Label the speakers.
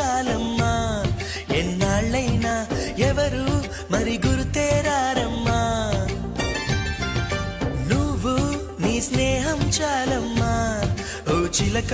Speaker 1: చాలమ్మా ఎన్నాళ్ళైనా ఎవరు మరి గుర్తేరారమ్మా. నువ్వు నీ స్నేహం చాలమ్మా. ఓ చిలక